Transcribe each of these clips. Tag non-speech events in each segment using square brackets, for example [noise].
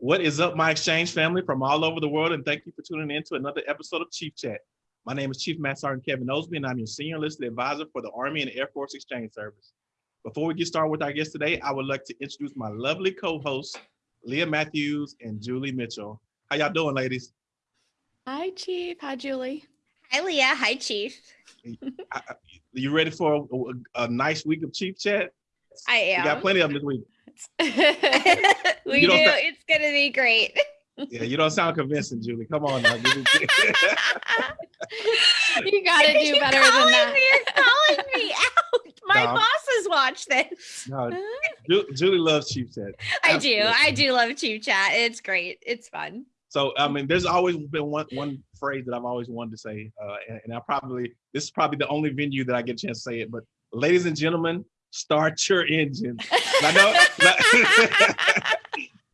What is up, my exchange family from all over the world? And thank you for tuning in to another episode of Chief Chat. My name is Chief Master Sergeant Kevin Osby, and I'm your senior enlisted advisor for the Army and Air Force Exchange Service. Before we get started with our guest today, I would like to introduce my lovely co-hosts, Leah Matthews and Julie Mitchell. How y'all doing, ladies? Hi, Chief. Hi, Julie. Hi, Leah. Hi, Chief. [laughs] you ready for a, a, nice week of Chief Chat? I am. We got plenty of them this week. [laughs] we do. It's going to be great. Yeah, you don't sound convincing, Julie. Come on now. you [laughs] got to do better than that. Me, you're calling me [laughs] out. My no, bosses watch this. No, Julie loves Chief Chat. I Absolutely. do. I do love Chief Chat. It's great. It's fun. So I mean, there's always been one one phrase that I've always wanted to say, uh, and, and I probably this is probably the only venue that I get a chance to say it. But ladies and gentlemen, start your engine. I know.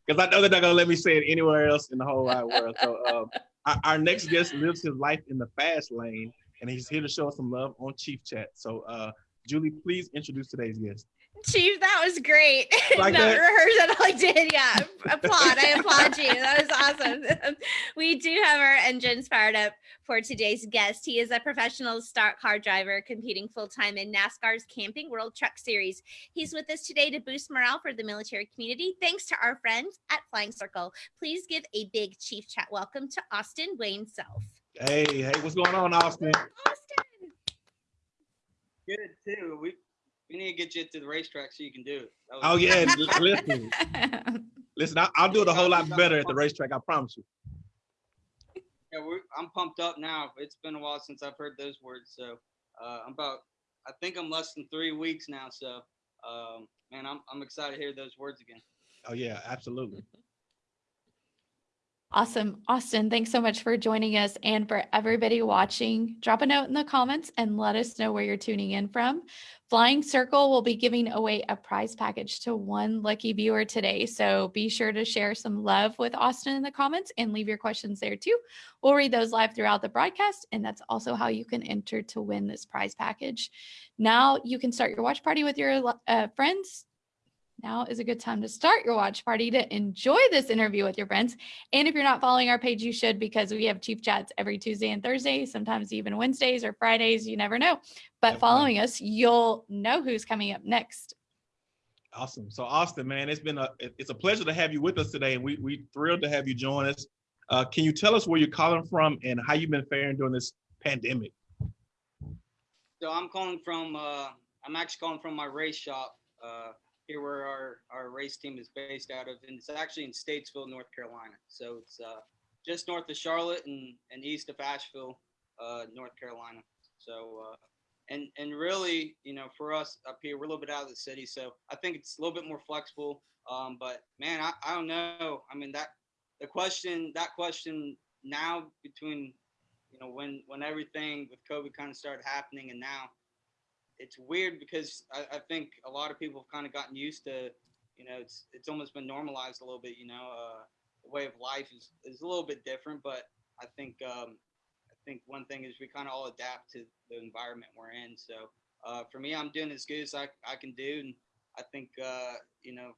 because [laughs] I know they're not gonna let me say it anywhere else in the whole wide world. So um, our, next guest lives his life in the fast lane, and he's here to show us some love on Chief Chat. So uh, Julie, please introduce today's guest. Chief, that was great. [laughs] Like that? rehearse all I did. Yeah. applaud. I applaud you. That was awesome. [laughs] we do have our engines fired up for today's guest. He is a professional stock car driver competing full time in NASCAR's Camping World Truck Series. He's with us today to boost morale for the military community. Thanks to our friends at Flying Circle. Please give a big Chief Chat welcome to Austin Wayne Self. Hey, hey, what's going on, Austin? Austin. Good too. We we need to get you to the racetrack so you can do it. Oh yeah, listen, [laughs] listen. I, will do it a whole lot better at the racetrack. I promise you. Yeah, I'm pumped up now. It's been a while since I've heard those words. So uh, I'm about, I think I'm less than three weeks now. So um, man, I'm I'm excited to hear those words again. Oh yeah, absolutely. Awesome. Austin, thanks so much for joining us. And for everybody watching, drop a note in the comments and let us know where you're tuning in from. Flying Circle will be giving away a prize package to one lucky viewer today. So be sure to share some love with Austin in the comments and leave your questions there too. We'll read those live throughout the broadcast. And that's also how you can enter to win this prize package. Now you can start your watch party with your uh, friends now is a good time to start your watch party to enjoy this interview with your friends. And if you're not following our page, you should because we have Chief Chats every Tuesday and Thursday, sometimes even Wednesdays or Fridays. You never know. But following us, you'll know who's coming up next. Awesome. So Austin, man, it's been a it's a pleasure to have you with us today, and we we thrilled to have you join us. Uh, can you tell us where you're calling from and how you've been faring during this pandemic? So I'm calling from. Uh, I'm actually calling from my race shop. Uh, here where our, our race team is based out of, and it's actually in Statesville, North Carolina. So it's uh, just north of Charlotte and, and east of Asheville, uh, North Carolina. So, uh, and and really, you know, for us up here, we're a little bit out of the city, so I think it's a little bit more flexible. Um, but man, I, I don't know. I mean that the question that question now between you know when when everything with COVID kind of started happening and now it's weird because I, I, think a lot of people have kind of gotten used to, you know, it's it's almost been normalized a little bit. You know, uh, the way of life is, is a little bit different, but I think um, I think one thing is we kind of all adapt to the environment we're in. So uh, for me, I'm doing as good as I, I can do, and I think uh, you know,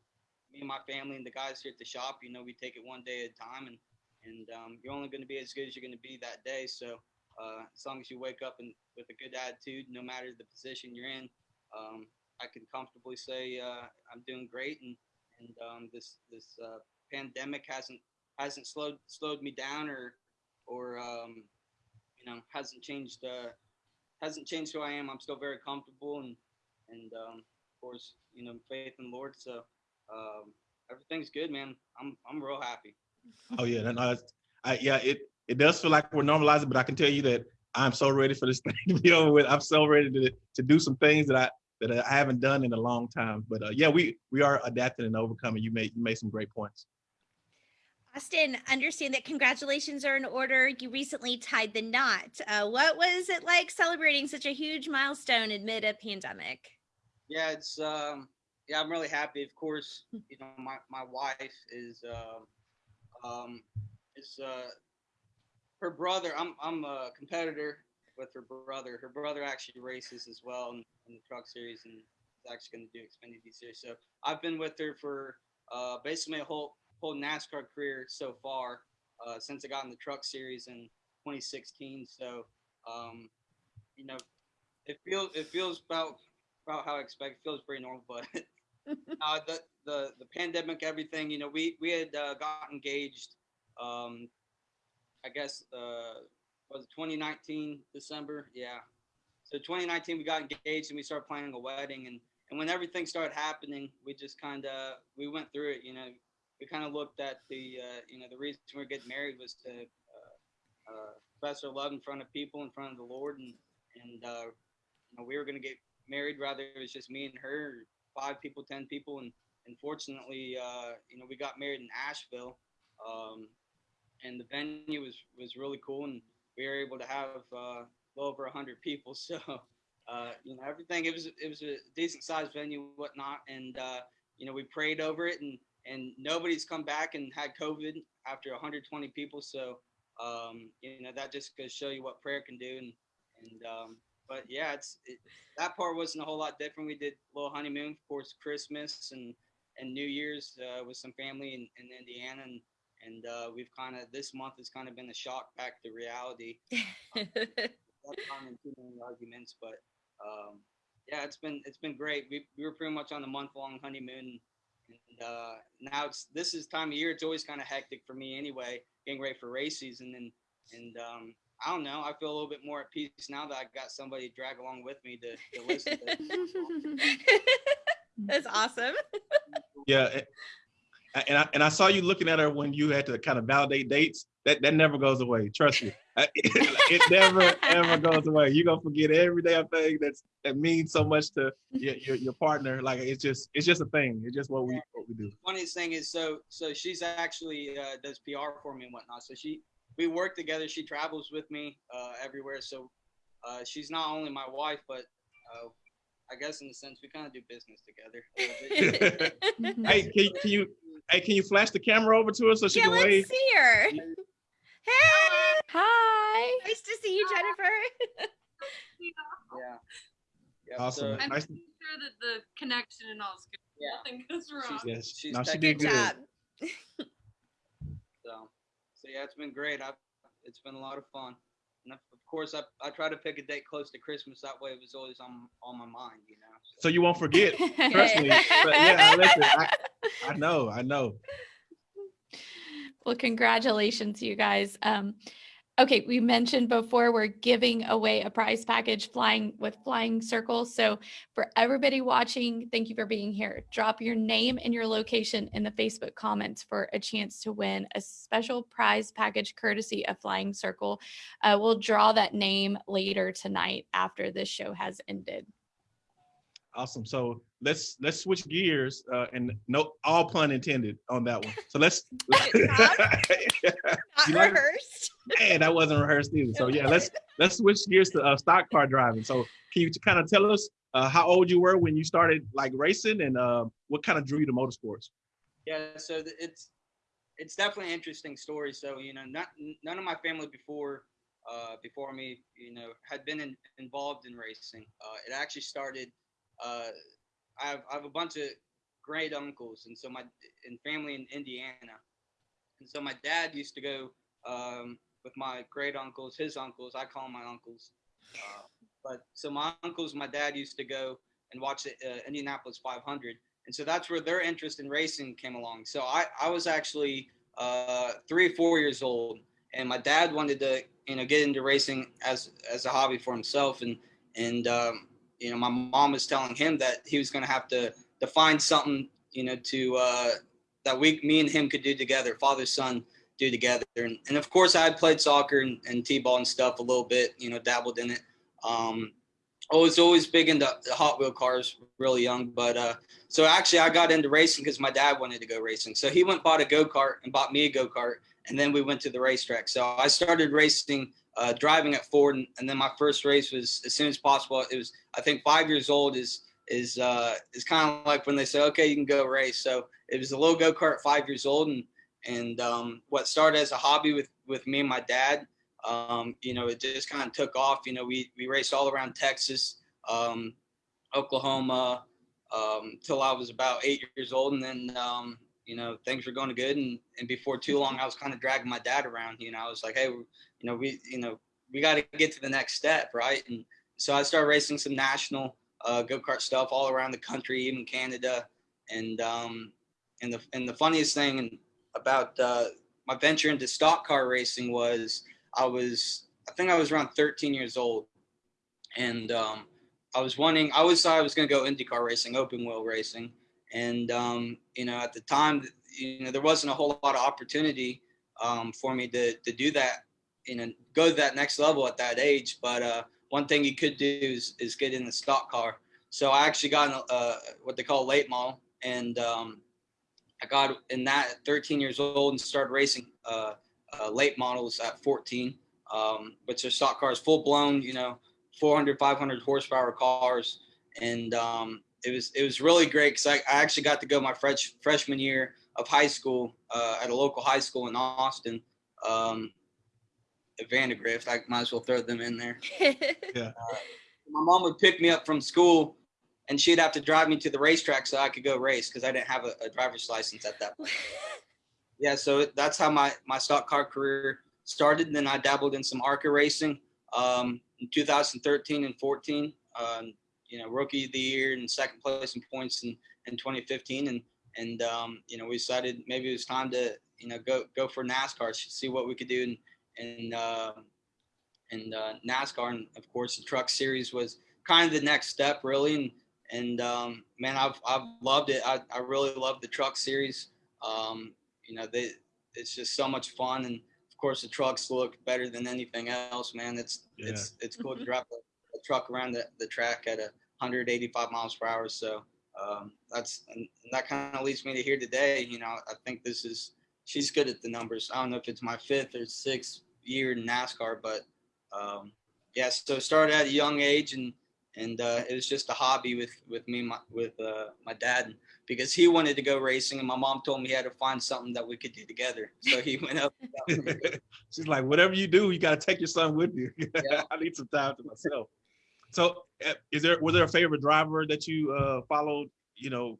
me and my family and the guys here at the shop, you know, we take it one day at a time, and and um, you're only going to be as good as you're going to be that day. So uh, as long as you wake up and with a good attitude, no matter the position you're in, um, I can comfortably say uh, I'm doing great, and and um, this this uh, pandemic hasn't hasn't slowed slowed me down or or um, you know hasn't changed uh, hasn't changed who I am. I'm still very comfortable and and um, of course you know faith in the Lord. So um, everything's good, man. I'm I'm real happy. Oh yeah, no, I, yeah, it it does feel like we're normalizing, but I can tell you that I'm so ready for this [laughs] thing to be over with. I'm so ready to to do some things that I that I haven't done in a long time. But uh, yeah, we we are adapting and overcoming. You made you made some great points. Austin, understand that congratulations are in order. You recently tied the knot. Uh, what was it like celebrating such a huge milestone amid a pandemic? Yeah, it's um, yeah, I'm really happy. Of course, you know, my my wife is uh, um, is uh, her brother. I'm I'm a competitor with her brother. Her brother actually races as well in, in the truck series and is actually going to do Xfinity series. So I've been with her for uh, basically my whole whole NASCAR career so far uh, since I got in the Truck Series in 2016. So, um, you know, it feels it feels about about how I expect. It feels pretty normal, but [laughs] [laughs] uh, the the the pandemic, everything. You know, we we had uh, got engaged. Um, I guess uh, was 2019 December. Yeah. So 2019 we got engaged and we started planning a wedding and and when everything started happening, we just kind of we went through it. You know, we kind of looked at the uh, you know the reason we are getting married was to uh, uh, our love in front of people, in front of the Lord, and and uh, you know we were going to get married. Rather, it was just me and her, five people, ten people, and unfortunately, uh, you know, we got married in Asheville, um, and the venue was was really cool, and we were able to have uh, well over hundred people. [laughs] So uh, you know, everything. It was it was a decent sized venue, whatnot, and uh, you know, we prayed over it, and and nobody's come back and had COVID after 120 people. So um, you know, that just goes show you what prayer can do, and and um, but yeah, it's it, that part wasn't a whole lot different. We did a little honeymoon, of course, Christmas and and New Year's uh, with some family in, in Indiana, and and uh, we've kind of this month has kind of been a shock back to reality. [laughs] um, too many arguments, but um, yeah, it's been it's been great. We, we were pretty much on a month long honeymoon, and uh, now it's this is time of year. It's always kind of hectic for me anyway, getting ready for race season, and and um, I don't know. I feel a little bit more at peace now that I got somebody to drag along with me to, to listen. To [laughs] That's awesome. Yeah, and I and I saw you looking at her when you had to kind of validate dates. That that never goes away. Trust me, [laughs] it never ever goes away. You're gonna forget every damn thing that's that means so much to your, your, your partner. Like it's just it's just a thing. It's just what we what we do. funniest thing is so so she's actually uh, does PR for me and whatnot. So she we work together. She travels with me uh, everywhere. So uh, she's not only my wife, but uh, I guess in a sense we kind of do business together. [laughs] [laughs] hey, can, can you Hey, can you flash the camera over to us so she yeah, can let's wave? see her. Hey. Hi. Nice to see you, Jennifer. yeah. yeah. Awesome. I'm nice. sure that the connection and all is good. Yeah. Nothing goes wrong. Yes, She's no, she did Good good. job. So, so yeah, it's been great. I've, it's been a lot of fun. And of of course, I, I try to pick a date close to Christmas. That way, it was always on on my mind, you know. So you won't forget. [laughs] Trust me. But yeah, listen, I, I know, I know. Well, congratulations, you guys. Um, okay, we mentioned before we're giving away a prize package flying with Flying Circle. So for everybody watching, thank you for being here. Drop your name and your location in the Facebook comments for a chance to win a special prize package courtesy of Flying Circle. Uh, we'll draw that name later tonight after this show has ended. Awesome. So let's let's switch gears uh, and no all pun intended on that one. So let's [laughs] [laughs] Not You like- rehearsed. man, that wasn't rehearsed either. So yeah, let's let's switch gears to uh, stock car driving. So can you kind of tell us uh, how old you were when you started like racing and uh, what kind of drew you to motorsports? Yeah, so it's it's definitely an interesting story. So you know, not none of my family before uh, before me, you know, had been in, involved in racing. Uh, it actually started. Uh, I have I have a bunch of great uncles, and so my and family in Indiana, and so my dad used to go um, with my great uncles, his uncles. I call them my uncles. Uh, but so my uncles, my dad used to go and watch the uh, Indianapolis 500 and so that's where their interest in racing came along. So I, I was actually uh, three or four years old, and my dad wanted to you know get into racing as as a hobby for himself, and and um, you know my mom was telling him that he was going to have to to find something you know to uh, that we me and him could do together, father son do together, and, and of course I had played soccer and, and t-ball and stuff a little bit, you know, dabbled in it. Um, I was always big into the Hot Wheel cars, really young, but uh, so actually, I got into racing because my dad wanted to go racing. So he went bought a go kart and bought me a go kart, and then we went to the racetrack. So I started racing, uh, driving at Ford, and, and, then my first race was as soon as possible. It was I think five years old is is uh, is kind of like when they say okay you can go race. So it was a little go kart, five years old, and and um, what started as a hobby with with me and my dad. Um, you know, it just kind of took off. You know, we we raced all around Texas, um, Oklahoma, um, till I was about eight years old, and then um, you know, things were going good. And, and before too long, I was kind of dragging my dad around, you know, I was like, Hey, you know, we, you know, we got to get to the next step. Right. And so I started racing some national uh, go-kart stuff all around the country, even Canada. And, um, and the, and the funniest thing about, uh, my venture into stock car racing was I was, I think I was around 13 years old and, um, I was wanting, I always thought I was going to go IndyCar racing, open wheel racing. And, um, you know, at the time, you know, there wasn't a whole lot of opportunity um, for me to, to do that, you know, go to that next level at that age. But uh, one thing you could do is, is get in the stock car. So I actually got in, uh, what they call late model. And um, I got in that at 13 years old and started racing uh, uh late models at 14, um, which are stock cars, full blown, you know, 400, 500 horsepower cars. And um, it was it was really great because I, I actually got to go my fresh, freshman year of high school uh, at a local high school in Austin. Um, at Vandegrift, I might as well throw them in there. [laughs] Yeah. Uh, my mom would pick me up from school and she'd have to drive me to the racetrack so I could go race because I didn't have a, a, driver's license at that point. [laughs] yeah, so that's how my, my stock car career started. And then I dabbled in some ARCA racing. Um, in 2013 and 14. Um, you know, rookie of the year and second place in points in, in 2015. And, and um, you know, we decided maybe it was time to, you know, go, go for NASCAR, see what we could do and, and, uh, in uh, NASCAR. And of course the truck series was kind of the next step really. And, and um, man, I've, I've loved it. I, I really love the truck series. Um, you know, they, it's just so much fun. And, of course, the trucks look better than anything else, man. It's yeah. it's it's cool to drive a, a, truck around the, the track at a 185 miles per hour. So um, that's and that kind of leads me to here today. You know, I think this is she's good at the numbers. I don't know if it's my fifth or sixth year in NASCAR, but um, yeah. So started at a young age, and and uh, it was just a hobby with with me my, with uh, my dad because he wanted to go racing and my mom told me he had to find something that we could do together. So he [laughs] went up. [laughs] She's like, whatever you do, you got to take your son with you. [laughs] Yeah. I need some time to myself. So eh, is there, was there a favorite driver that you uh, followed, you know?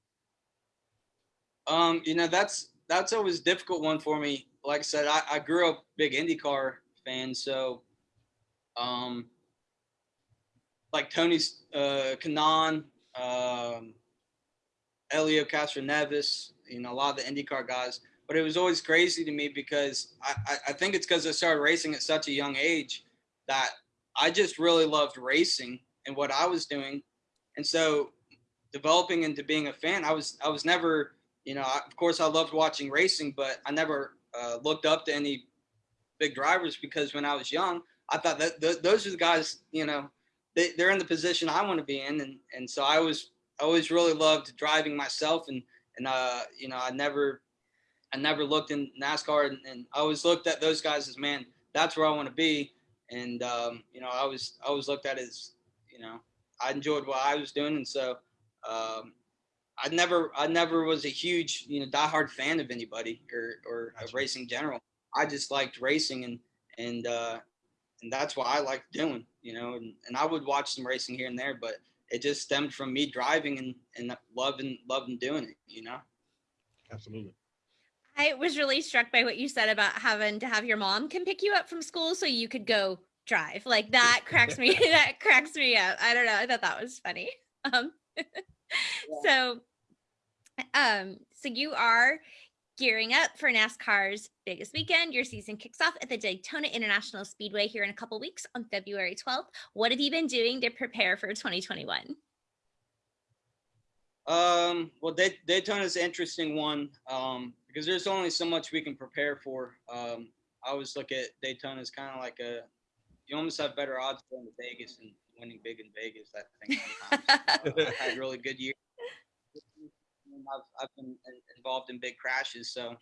Um, you know, that's, that's always difficult one for me. Like I said, I, I grew up big IndyCar fan. So, um, like Tony uh, Kanaan, um, Helio Castroneves, you know, a lot of the IndyCar guys. But it was always crazy to me because I, I think it's because I started racing at such a young age that I just really loved racing and what I was doing. And so developing into being a fan, I was I was never, you know, I, of course I loved watching racing, but I never uh, looked up to any big drivers because when I was young, I thought that th- those are the guys, you know, they, they're in the position I want to be in. And, and so I was I always really loved driving myself, and and uh, you know, I never, I never looked in NASCAR, and, and I always looked at those guys as man, that's where I want to be, and um, you know, I was I always looked at as, you know, I enjoyed what I was doing, and so. Um, I never, I never was a huge, you know, diehard fan of anybody or, or of racing in general. I just liked racing and, and, uh, and that's what I liked doing, you know, and, and I would watch some racing here and there, but it just stemmed from me driving and, and loving loving doing it you know absolutely i was really struck by what you said about having to have your mom come pick you up from school so you could go drive like that cracks me [laughs] that cracks me up i don't know i thought that was funny [laughs] um yeah. so um so you are Gearing up for NASCAR's biggest weekend, your season kicks off at the Daytona International Speedway here in a couple weeks on February 12th. What have you been doing to prepare for 2021? Um, well, Day- Daytona is an interesting one um, because there's only so much we can prepare for. Um, I always look at Daytona as kind of like a, you almost have better odds going to Vegas and winning big in Vegas. I think sometimes. [laughs] I had really good years I've, I've been involved in big crashes. So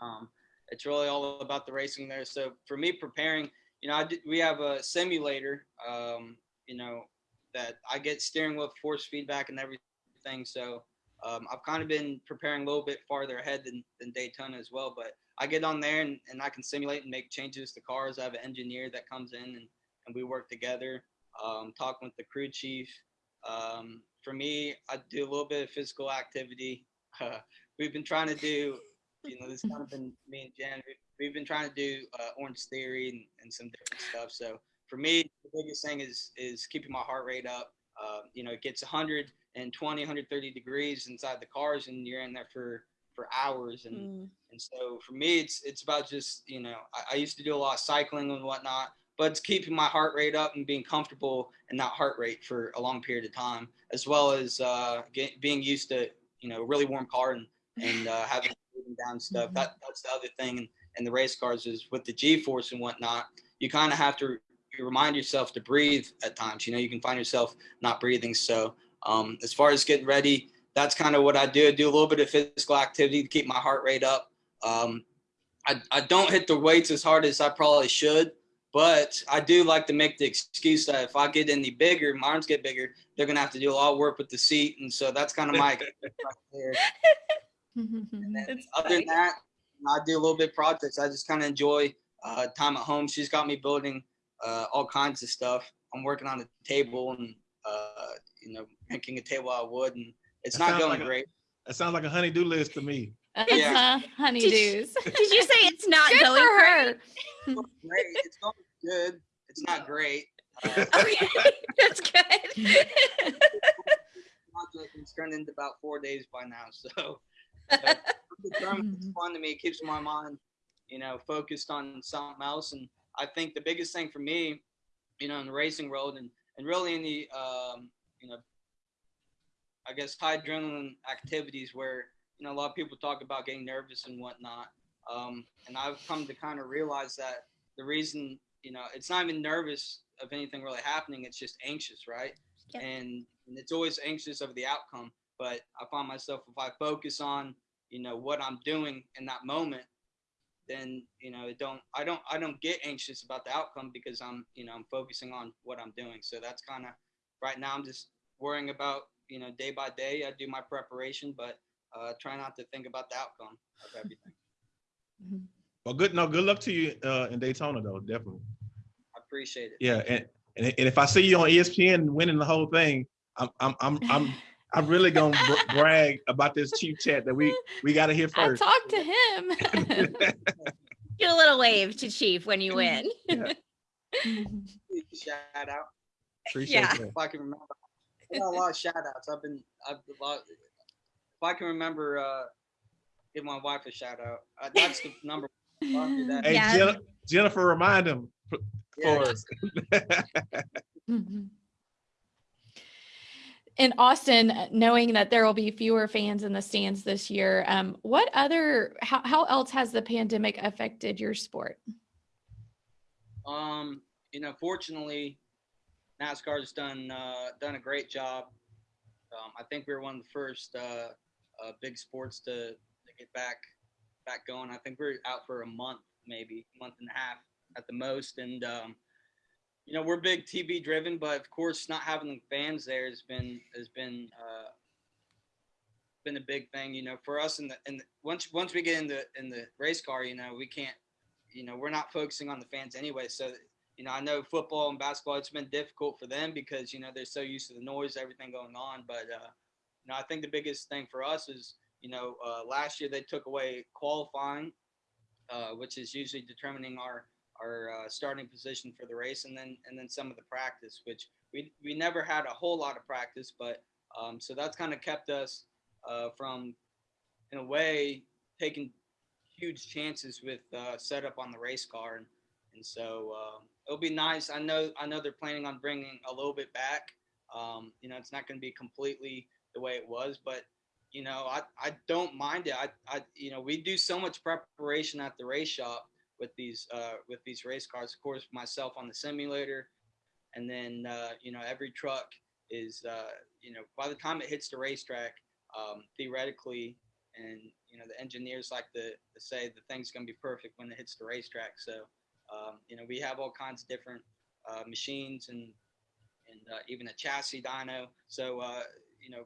um, it's really all about the racing there. So for me, preparing, you know, I did, we have a simulator, um, you know, that I get steering wheel force feedback and everything. So um, I've kind of been preparing a little bit farther ahead than, than Daytona as well. But I get on there and, and I can simulate and make changes to cars. I have an engineer that comes in and, and we work together, um, talking with the crew chief. Um, for me, I do a little bit of physical activity. Uh, [laughs] we've been trying to do, you know, this kind of been [laughs] me and Jen. we- We've been trying to do uh, Orange Theory and, and some different stuff. So for me, the biggest thing is is keeping my heart rate up. Uh, you know, it gets 120, 130 degrees inside the cars, and you're in there for for hours. And Mm. and so for me, it's it's about just you know I, I used to do a lot of cycling and whatnot, but it's keeping my heart rate up and being comfortable in that heart rate for a long period of time, as well as uh, get, being used to you know really warm car and and uh, [laughs] having down stuff. Mhm. That that's the other thing And, in the race cars is with the G force and whatnot. You kind of have to you remind yourself to breathe at times. You know, you can find yourself not breathing. So um, as far as getting ready, that's kind of what I do. I do a little bit of physical activity to keep my heart rate up. Um, I, I don't hit the weights as hard as I probably should, but I do like to make the excuse that if I get any bigger, my arms get bigger, they're gonna have to do a lot of work with the seat, and so that's kind of my [laughs] excuse right there. And then other than that, I do a little bit of projects. I just kind of enjoy uh, time at home. She's got me building uh, all kinds of stuff. I'm working on a table and uh, you know making a table out of wood, and it's That not going like a- great. That sounds like a honey-do list to me. uh, honeydews. Did you say it's not Good going for great? her. It's going great. It's going good. It's not great. Uh, [laughs] Okay, that's good. it's turned into about four days by now. So [laughs] but I'm it's fun to me. It keeps my mind, you know, focused on something else. And I think the biggest thing for me, you know, in the racing world and, and really in the, um, you know, I guess high adrenaline activities where, you know, a lot of people talk about getting nervous and whatnot. Um, and I've come to kind of realize that the reason, you know, it's not even nervous of anything really happening. It's just anxious, right? Yep. And, and it's always anxious of the outcome. But I find myself if I focus on, you know, what I'm doing in that moment, then you know, it don't I don't I don't get anxious about the outcome because I'm you know I'm focusing on what I'm doing. So that's kind of right now I'm just worrying about you know day by day. I do my preparation, but uh, try not to think about the outcome of everything. [laughs] Well, good. No, good luck to you uh, in Daytona, though. Definitely. I appreciate it. Yeah, and, and and if I see you on ESPN winning the whole thing, I'm I'm I'm I'm I'm really gonna br- [laughs] brag about this chief chat that we we got to hear I first. talk to him. [laughs] Get a little wave to Chief when you win. Yeah. Shout out Appreciate Yeah. that. if I can remember. I got a lot of shout outs. I've been I've a lot. If I can remember, uh, give my wife a shout out. Uh, that's the number. one. I'll do that. Hey, Yeah. Jen- Jennifer, remind him f- Yeah. for us. [laughs] In Austin, uh, knowing that there will be fewer fans in the stands this year, um, what other, how, how else has the pandemic affected your sport? Um, you know, fortunately, NASCAR's done uh, done a great job. Um, I think we were one of the first uh, uh, big sports to, to get back back going. I think we are out for a month, maybe month and a half at the most, and um, you know we're big TV driven, but of course not having the fans there has been has been uh, been a big thing. You know, for us in the and once once we get in the in the race car, you know, we can't you know, we're not focusing on the fans anyway. So, you know, I know football and basketball, it's been difficult for them because, you know, they're so used to the noise, everything going on. But, uh, you know, I think the biggest thing for us is, you know, uh, last year they took away qualifying, uh, which is usually determining our, our uh, starting position for the race and then, and then some of the practice, which we, we never had a whole lot of practice, but, um, so that's kind of kept us, uh, from, in a way, taking huge chances with uh, setup on the race car, and and so um, it'll be nice. I know I know they're planning on bringing a little bit back. Um, you know, it's not going to be completely the way it was, but you know, I, I don't mind it. I, I you know we do so much preparation at the race shop with these uh, with these race cars. Of course, myself on the simulator, and then uh, you know every truck is uh, you know by the time it hits the racetrack, um, theoretically and you know the engineers like to, to say the thing's going to be perfect when it hits the racetrack so um, you know we have all kinds of different uh, machines and and uh, even a chassis dyno. So uh, you know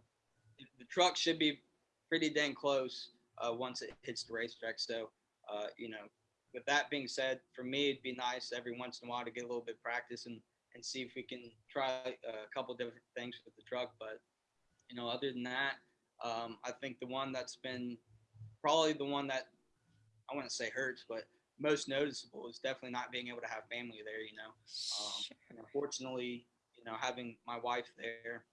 the, truck should be pretty dang close uh, once it hits the racetrack. So uh, you know with that being said for me it'd be nice every once in a while to get a little bit of practice and and see if we can try a couple different things with the truck. But you know other than that um, I think the one that's been probably the one that I wouldn't say hurts, but most noticeable is definitely not being able to have family there. You know, um, and unfortunately, you know, having my wife there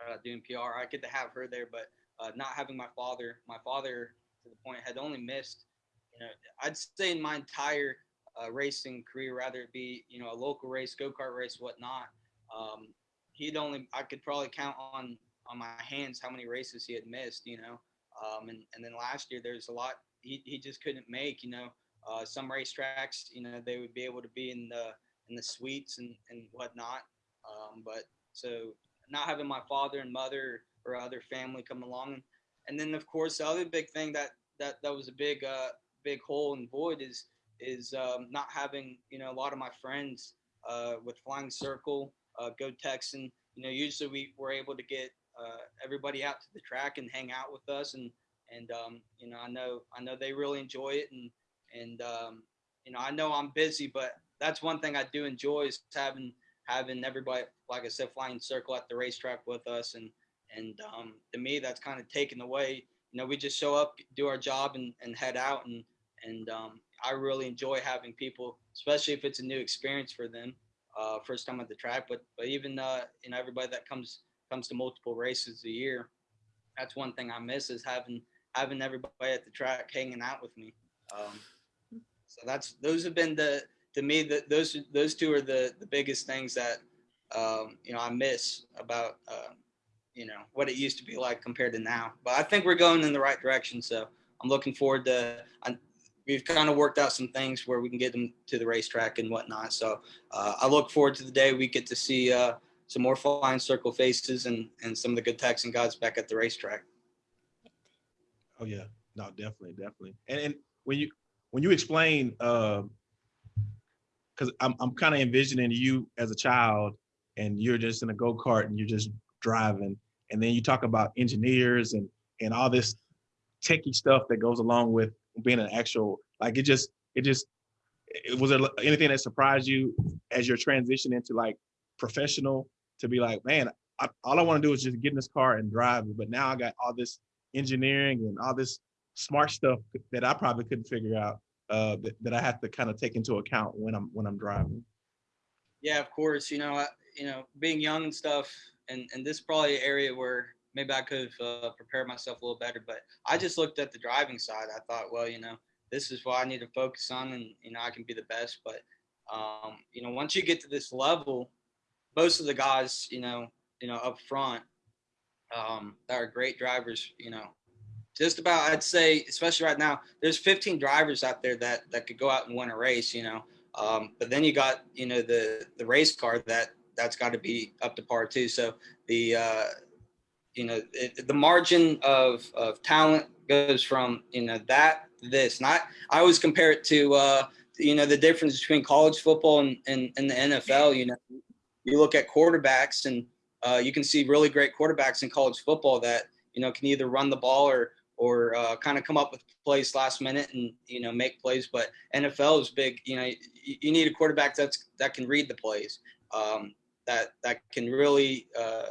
uh, doing PR, I get to have her there, but uh, not having my father, my father to the point had only missed, you know, I'd say in my entire uh, racing career, rather it be, you know, a local race, go kart race, whatnot. Um, he'd only, I could probably count on on my hands how many races he had missed, you know. Um, and and then last year there's a lot he, he just couldn't make, you know. Uh, some racetracks, you know, they would be able to be in the in the suites and and whatnot. Um, but so not having my father and mother or other family come along, and then of course the other big thing that that that was a big uh big hole and void is is um, not having you know a lot of my friends uh, with Flying Circle, uh, Go Texan. You know, usually we were able to get uh, everybody out to the track and hang out with us, and and um, you know I know I know they really enjoy it, and and um, you know I know I'm busy, but that's one thing I do enjoy is having having everybody, like I said, flying circle at the racetrack with us, and and um, to me that's kind of taken away. You know, we just show up, do our job, and, and head out, and and um, I really enjoy having people, especially if it's a new experience for them, uh, first time at the track. But but even uh, you know everybody that comes comes to multiple races a year, that's one thing I miss is having having everybody at the track hanging out with me. Um, so that's those have been the to me that those those two are the the biggest things that um, you know I miss about uh, you know what it used to be like compared to now. But I think we're going in the right direction. So I'm looking forward to. I, we've kind of worked out some things where we can get them to the racetrack and whatnot. So uh, I look forward to the day we get to see uh, some more flying circle faces and and some of the good Texan guys back at the racetrack. Oh yeah, no, definitely, definitely. And and when you when you explain, uh, because I'm I'm kind of envisioning you as a child, and you're just in a go kart and you're just driving, and then you talk about engineers and and all this techie stuff that goes along with being an actual like it just it just it, was there anything that surprised you as your transition into like professional to be like man I, all I want to do is just get in this car and drive but now I got all this engineering and all this smart stuff that I probably couldn't figure out uh, that, that I have to kind of take into account when I'm when I'm driving. Yeah, of course. You know, I, you know, being young and stuff, and and this is probably an area where maybe I could have uh, prepared myself a little better. But I just looked at the driving side. I thought, well, you know, this is what I need to focus on, and you know, I can be the best. But um, you know, once you get to this level, most of the guys, you know, you know, up front, um, that are great drivers, you know, just about I'd say, especially right now, there's 15 drivers out there that that could go out and win a race, you know. Um, but then you got, you know, the the race car that that's got to be up to par too. So the uh, you know it, the margin of of talent goes from you know that this. Not I always compare it to uh, you know the difference between college football and, and, and the NFL. You know, you look at quarterbacks and uh, you can see really great quarterbacks in college football that you know can either run the ball or or uh, kind of come up with plays last minute and you know make plays. But NFL is big. You know, you, you need a quarterback that's that can read the plays, um, that that can really uh,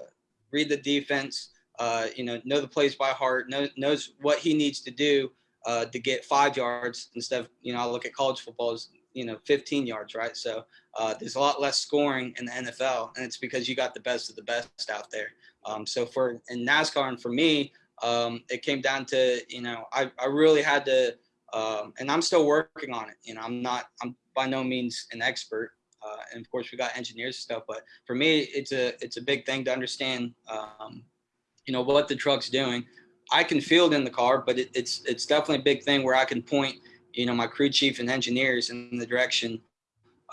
read the defense. Uh, you know, know the plays by heart. Know, knows what he needs to do uh, to get five yards instead of you know. I look at college football as you know 15 yards, right? So uh, there's a lot less scoring in the NFL, and it's because you got the best of the best out there. Um, so for in NASCAR and for me, um, it came down to you know I, I really had to um, and i'm still working on it. You know i'm not i'm by no means an expert uh, and of course we got engineers and stuff but for me it's a it's a big thing to understand um, you know what the truck's doing. I can field in the car but it, it's it's definitely a big thing where i can point you know my crew chief and engineers in the direction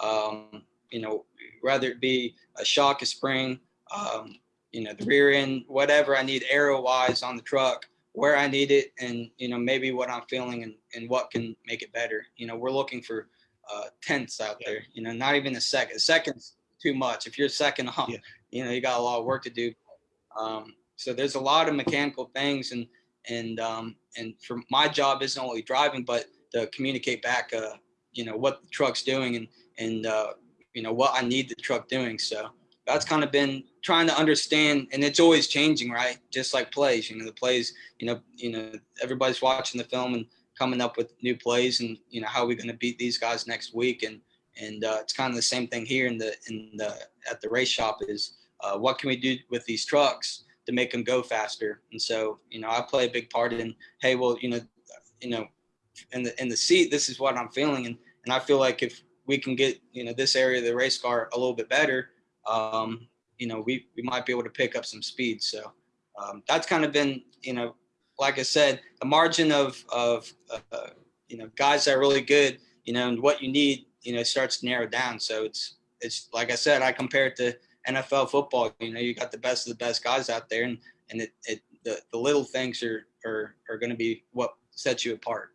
um, you know whether it be a shock a spring um, you know, the rear end, whatever I need aero wise on the truck, where I need it, and you know, maybe what I'm feeling and, and what can make it better. You know, we're looking for uh, tenths out there. You know, not even a second. A second's too much. If you're second off, Yeah. you know, you got a lot of work to do. Um, so there's a lot of mechanical things, and and um, and for my job isn't only driving, but to communicate back, uh, you know, what the truck's doing and and uh, you know what I need the truck doing. So that's kind of been trying to understand, and it's always changing, right? Just like plays, you know, the plays, you know, you know, everybody's watching the film and coming up with new plays, and you know, how are we going to beat these guys next week? And and uh, it's kind of the same thing here in the in the at the race shop is uh, what can we do with these trucks to make them go faster? And so, you know, I play a big part in, hey, well, you know, you know, in the in the seat, this is what I'm feeling, and and I feel like if we can get you know this area of the race car a little bit better, um, you know, we, we might be able to pick up some speed. So um, that's kind of been, you know, like I said, the margin of, of uh, you know, guys that are really good, you know, and what you need, you know, starts to narrow down. So it's, it's like I said, I compare it to NFL football. You know, you got the best of the best guys out there, and and it, it the, the little things are are are going to be what sets you apart.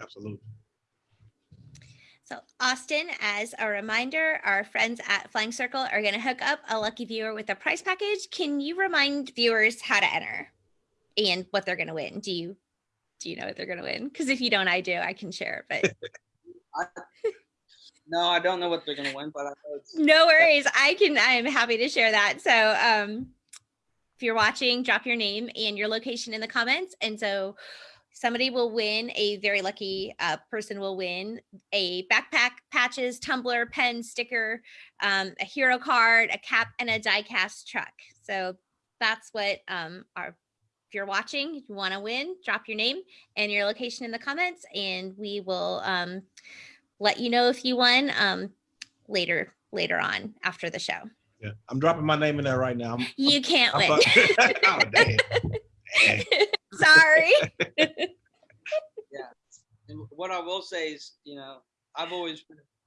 Absolutely. So Austin, as a reminder, our friends at Flying Circle are going to hook up a lucky viewer with a prize package. Can you remind viewers how to enter and what they're going to win? Do you do you know what they're going to win? Because if you don't, I do. I can share but [laughs] no, I don't know what they're going to win, but I no worries. I can. I'm happy to share that. So, um, if you're watching, drop your name and your location in the comments, and so somebody will win a very lucky uh, person will win a backpack patches tumbler pen sticker um, a hero card a cap and a diecast truck so that's what um, our if you're watching if you want to win drop your name and your location in the comments and we will um, let you know if you won um, later later on after the show yeah i'm dropping my name in there right now I'm, you can't I'm, win [laughs] oh, damn. [laughs] Damn. Sorry [laughs] yeah. And what I will say is, you know, I've always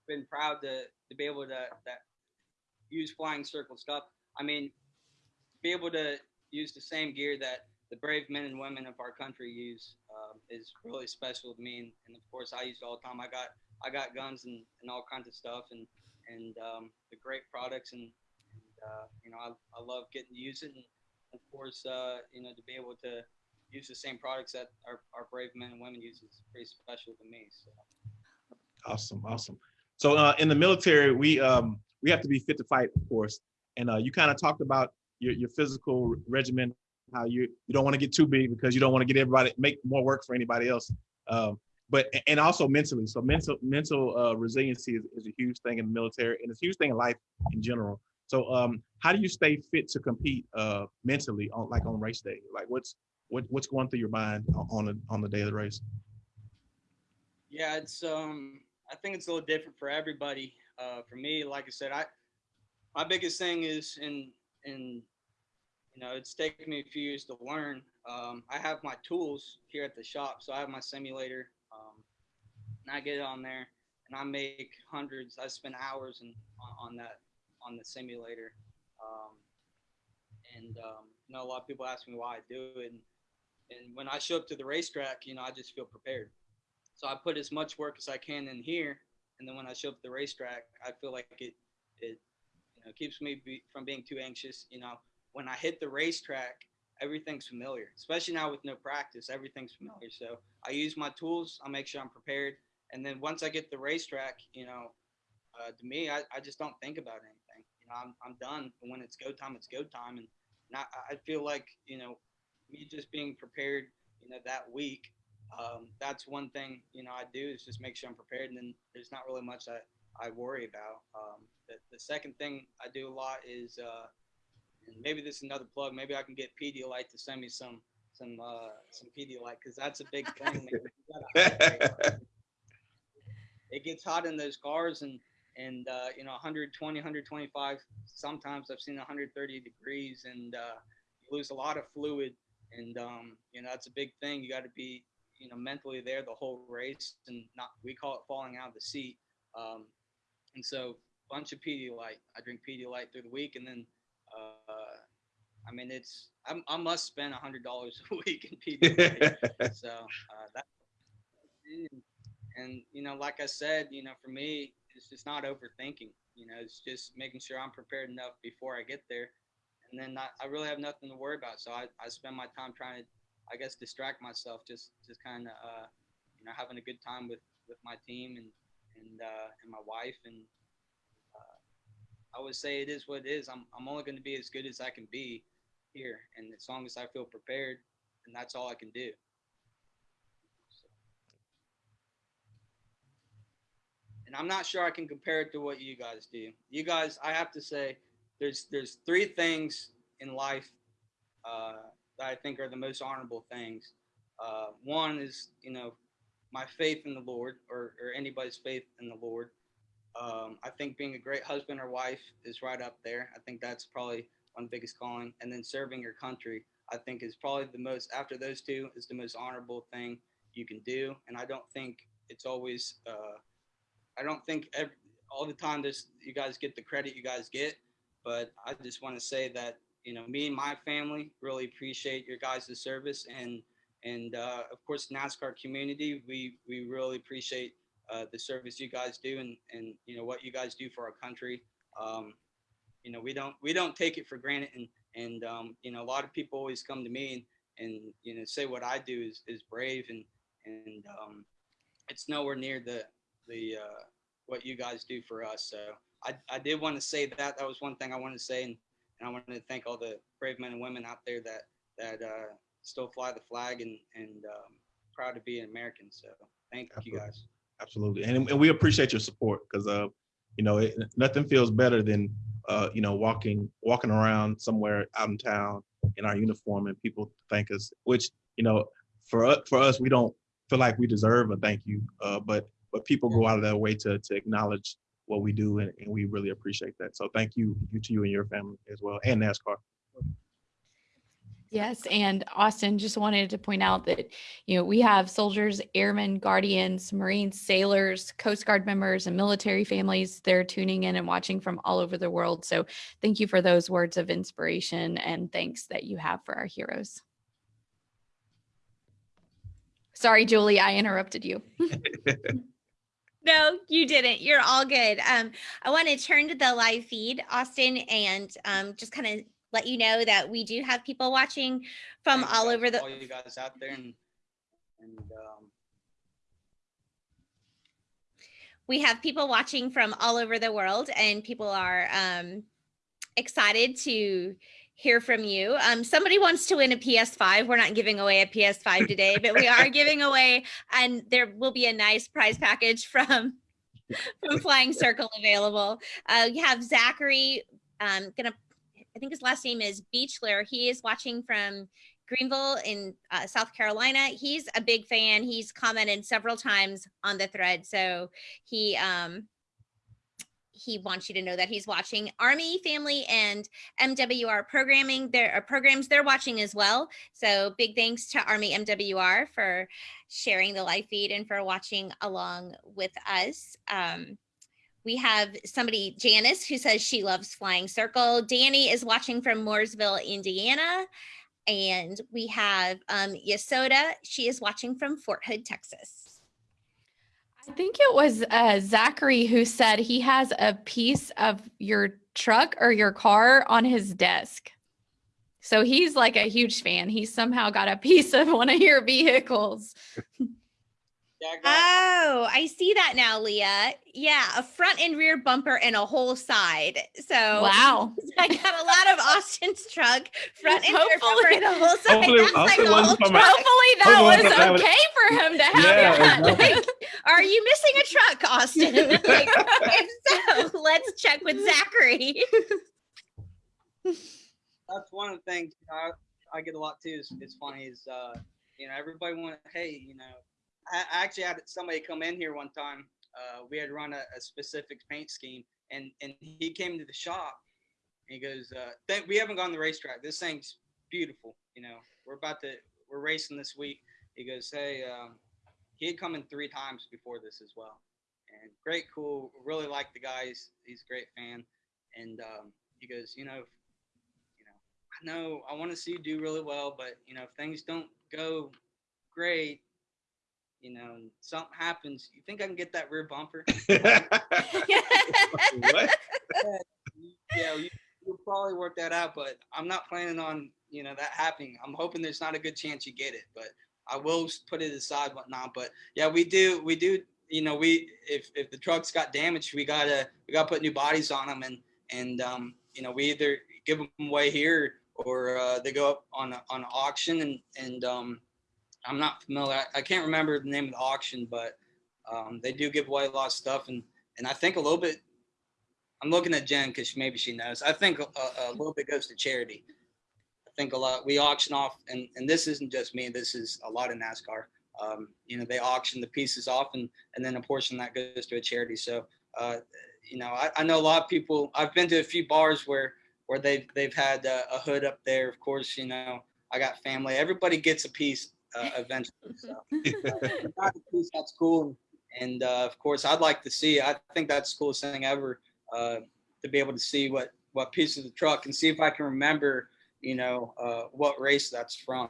been proud to to be able to that use flying circle stuff. I mean, be able to use the same gear that the brave men and women of our country use um, is really special to me. And, and, of course, I use it all the time. I got I got guns and, and all kinds of stuff and and um, the great products and, and uh, you know I, I love getting to use it and of course uh, you know to be able to use the same products that our, our brave men and women use is pretty special to me. So. Awesome, awesome. So uh, in the military, we um, we have to be fit to fight, of course. And uh, you kind of talked about your, your physical regimen, how you you don't want to get too big because you don't want to get everybody make more work for anybody else. Um, but and also mentally. So mental mental uh, resiliency is, is a huge thing in the military, and it's a huge thing in life in general. So um, how do you stay fit to compete uh, mentally on like on race day? Like what's what, what's going through your mind on the on the day of the race? Yeah, it's um I think it's a little different for everybody. Uh, for me, like I said, I my biggest thing is in in you know it's taken me a few years to learn. Um, I have my tools here at the shop, so I have my simulator, um, and I get on there, and I make hundreds. I spend hours in, on, on that on the simulator, um, and um, you know a lot of people ask me why I do it. And and when I show up to the racetrack, you know, I just feel prepared. So I put as much work as I can in here, and then when I show up at the racetrack, I feel like it it you know keeps me be, from being too anxious. You know, when I hit the racetrack, everything's familiar. Especially now with no practice, everything's familiar. So I use my tools. I make sure I'm prepared, and then once I get the racetrack, you know, uh, to me, I, I just don't think about anything. You know, I'm I'm done. And when it's go time, it's go time, and not, I feel like you know me just being prepared, you know, that week. Um, that's one thing, you know, I do is just make sure I'm prepared. And then there's not really much that I worry about. Um, the, the second thing I do a lot is, uh, and maybe this is another plug. Maybe I can get Pedialyte to send me some some uh, some Pedialyte because that's a big thing. it gets hot in those cars and and uh, you know 120 125 sometimes i've seen 130 degrees and uh, you lose a lot of fluid and um, you know that's a big thing. You got to be you know mentally there the whole race, and not we call it falling out of the seat. Um, and so bunch of Pedialyte. I drink Pedialyte through the week, and then uh, I mean it's I'm, i must spend a hundred dollars [laughs] a week in Pedialyte. [laughs] so uh, that and, and you know like I said, you know for me it's just not overthinking. You know it's just making sure I'm prepared enough before I get there and then I, I really have nothing to worry about. So I, I spend my time trying to, I guess, distract myself, just just kind of, uh, you know, having a good time with with my team and and uh, and my wife, and uh, I would say it is what it is. I'm I'm only going to be as good as I can be here, and as long as I feel prepared, and that's all I can do. And I'm not sure I can compare it to what you guys do. You guys, I have to say, there's there's three things in life uh, that I think are the most honorable things. Uh, one is, you know, my faith in the Lord, or, or anybody's faith in the Lord. Um, I think being a great husband or wife is right up there. I think that's probably one biggest calling. And then serving your country, I think is probably the most, after those two, is the most honorable thing you can do. And I don't think it's always, uh, I don't think every, all the time this you guys get the credit you guys get. But I just want to say that, you know, me and my family really appreciate your guys' service. And, and uh, of course, NASCAR community, we, we really appreciate uh, the service you guys do and, and you know what you guys do for our country. Um, you know we don't we don't take it for granted and and um, you know a lot of people always come to me and, and you know say what I do is, is brave and and um, it's nowhere near the the uh, what you guys do for us. So I, I did want to say that that was one thing I wanted to say and, and I wanted to thank all the brave men and women out there that that uh, still fly the flag and and um, proud to be an American. So thank Absolutely. you guys absolutely. And, and we appreciate your support because, uh, you know, it, nothing feels better than, uh, you know, walking walking around somewhere out in town in our uniform and people thank us, which, you know, for us, for us, we don't feel like we deserve a thank you, uh, but but people go out of their way to to acknowledge what we do, and, and we really appreciate that. So thank you, you to you and your family as well, and NASCAR. Yes, and Austin just wanted to point out that you know we have soldiers, airmen, guardians, Marines, sailors, Coast Guard members, and military families. They're tuning in and watching from all over the world. So thank you for those words of inspiration and thanks that you have for our heroes. Sorry, Julie, I interrupted you. [laughs] no, you didn't. You're all good. Um, I want to turn to the live feed, Austin, and um, just kind of let you know that we do have people watching from Thank all over the all you guys out there and and um, we have people watching from all over the world and people are um, excited to hear from you. Um, somebody wants to win a PS5. We're not giving away a PS5 today, but we are [laughs] giving away, and there will be a nice prize package from from Flying Circle available. Uh, you have Zachary um, gonna I think his last name is Beechler. He is watching from Greenville in uh, South Carolina. He's a big fan. He's commented several times on the thread. So he um, he wants you to know that he's watching Army Family and MWR programming. There are programs they're watching as well. So big thanks to Army MWR for sharing the live feed and for watching along with us. Um, we have somebody, Janice, who says she loves Flying Circle. Danny is watching from Mooresville, Indiana. And we have um, Yasoda. She is watching from Fort Hood, Texas. I think it was uh, Zachary who said he has a piece of your truck or your car on his desk. So he's like a huge fan. He somehow got a piece of one of your vehicles. [laughs] Oh, I see that now, Leah. Yeah, a front and rear bumper and a whole side. So wow, [laughs] I got a lot of Austin's truck front and rear bumper and a whole side. Hopefully, like hopefully, hopefully that was okay for him to have yeah, that. [laughs] Like, are you missing a truck, Austin? [laughs] like, if so, let's check with Zachary. That's one of the things I, I get a lot too. Is, is funny is uh, you know everybody want hey you know I actually had somebody come in here one time. Uh, we had run a, a, specific paint scheme, and and he came to the shop. he goes, uh, "We haven't gone to the racetrack. This thing's beautiful. You know, we're about to we're racing this week." He goes, "Hey, um, he had come in three times before this as well, and great, cool. Really like the guy. He's, he's a great fan." And um, he goes, "You know, you know, I know I want to see you do really well, but you know, if things don't go great, you know, something happens, you think I can get that rear bumper? [laughs] [laughs] what? yeah, you, will probably work that out, but I'm not planning on, you know, that happening. I'm hoping there's not a good chance you get it, but I will put it aside, whatnot. But yeah, we do, we do, you know, we if if the trucks got damaged, we gotta we gotta put new bodies on them, and and um, you know we either give them away here or uh, they go up on a, on auction and and um, I'm not familiar. I, I can't remember the name of the auction, but um, they do give away a lot of stuff and and I think a little bit. I'm looking at Jen because maybe she knows. I think a, a little bit goes to charity. I think a lot we auction off, and and this isn't just me. This is a lot of NASCAR. Um, you know, they auction the pieces off, and and then a portion that goes to a charity. So, uh, you know, I, I know a lot of people. I've been to a few bars where where they've they've had a, a hood up there. Of course, you know, I got family. Everybody gets a piece uh, eventually. So, [laughs] piece, that's cool. And uh, of course, I'd like to see. I think that's the coolest thing ever uh, to be able to see what what piece of the truck and see if I can remember, you know, uh, what race that's from.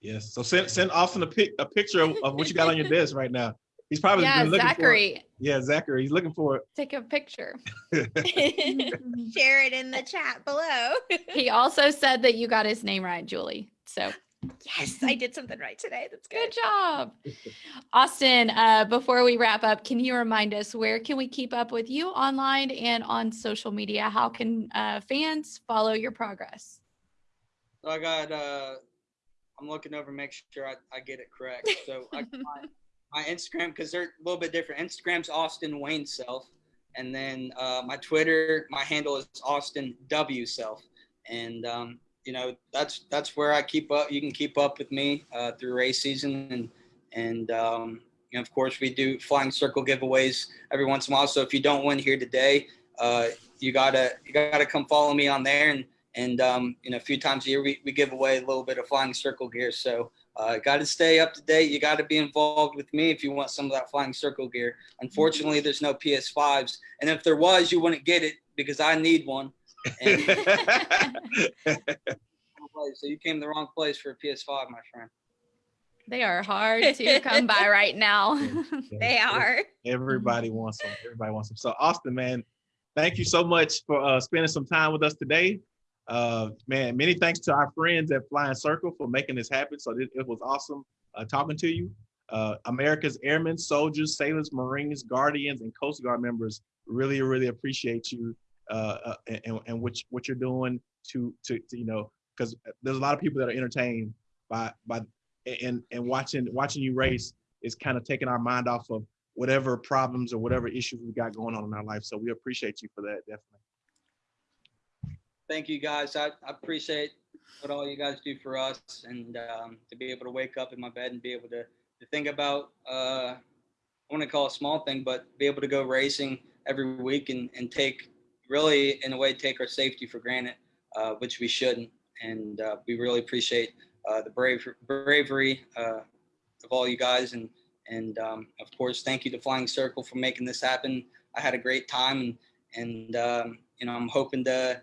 Yes. So send send Austin a pic a picture of, of what you got on your desk right now. He's probably yeah, been looking for it. Zachary, Yeah, Zachary. He's looking for it. take a picture. [laughs] Share it in the chat below. he also said that you got his name right, Julie. So yes, I did something right today. That's good good. job. Austin, uh, before we wrap up, can you remind us where can we keep up with you online and on social media? How can uh, fans follow your progress? So I got. Uh, I'm looking over, make sure I, I get it correct. So I, my, [laughs] my Instagram because they're a little bit different. Instagram's Austin Wayne Self, and then uh, my Twitter, my handle is Austin W Self, and um, you know that's that's where I keep up. You can keep up with me uh, through race season, and and um, you know, of course we do flying circle giveaways every once in a while. So if you don't win here today, uh, you gotta you gotta come follow me on there and. And um, you know, a few times a year we, we give away a little bit of flying circle gear. So uh, got to stay up to date. You got to be involved with me if you want some of that flying circle gear. Unfortunately, there's no PS5s, and if there was, you wouldn't get it because I need one. And [laughs] so you came to the wrong place for a PS5, my friend. They are hard to come by [laughs] right now. [laughs] They are. Everybody wants them. Everybody wants them. So Austin, man, thank you so much for uh, spending some time with us today. Uh, man, many thanks to our friends at Flying Circle for making this happen. So it, it was awesome uh, talking to you. Uh, America's Airmen, Soldiers, Sailors, Marines, Guardians, and Coast Guard members really, really appreciate you uh, uh, and, and what, what you're doing to, to, to you know, because there's a lot of people that are entertained by, by, and, and watching, watching you race is kind of taking our mind off of whatever problems or whatever issues we got going on in our life. So we appreciate you for that, definitely. Thank you guys. I, I appreciate what all you guys do for us and um, to be able to wake up in my bed and be able to, to think about, uh, I want to call a small thing, but be able to go racing every week and, and take really, in a way, take our safety for granted, uh, which we shouldn't. And uh, we really appreciate uh, the brave, bravery uh, of all you guys. And, and um, of course, thank you to Flying Circle for making this happen. I had a great time and, and um, you know, I'm hoping to,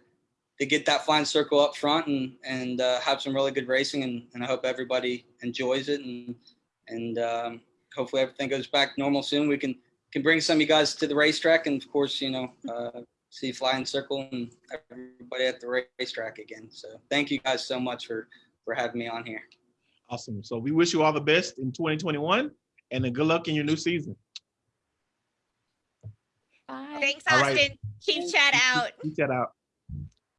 to get that flying circle up front and and uh, have some really good racing and, and I hope everybody enjoys it and and um, hopefully everything goes back normal soon. We can can bring some of you guys to the racetrack and of course you know uh, see flying circle and everybody at the racetrack again. So thank you guys so much for for having me on here. Awesome. So we wish you all the best in 2021 and then good luck in your new season. Bye. Thanks, All right. Austin. Keep chat out. Keep chat out.